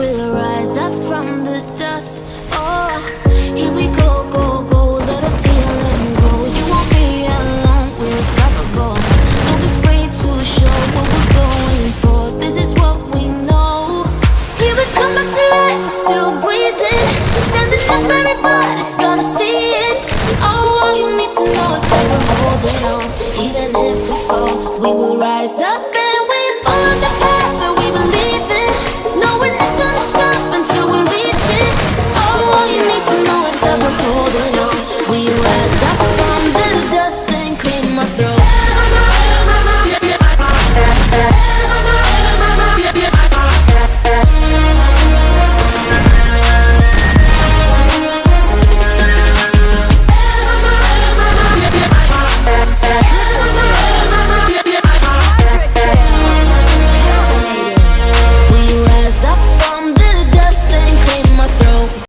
will rise up from the dust. Oh, here we go, go, go Let us heal and grow. You won't be alone, we're unstoppable. Don't be afraid to show what we're going for. This is what we know. Here we come back to life, we're still breathing. We're Standing up, everybody's gonna see it. Oh, all you need to know is that we're holding on. Even if we fall, we will rise up.